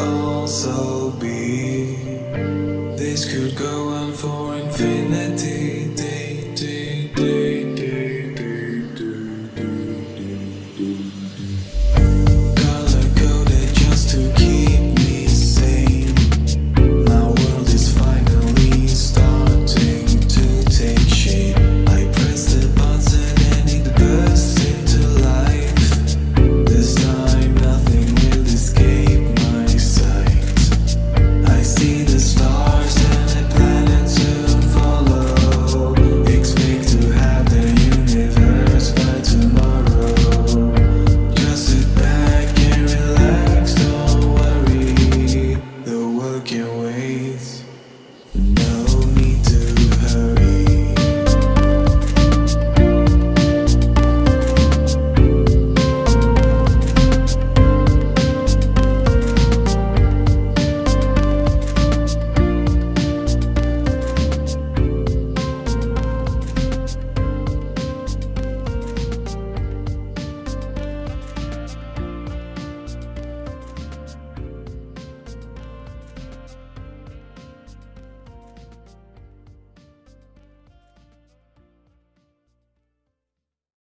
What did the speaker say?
also be. This could go on for infinity.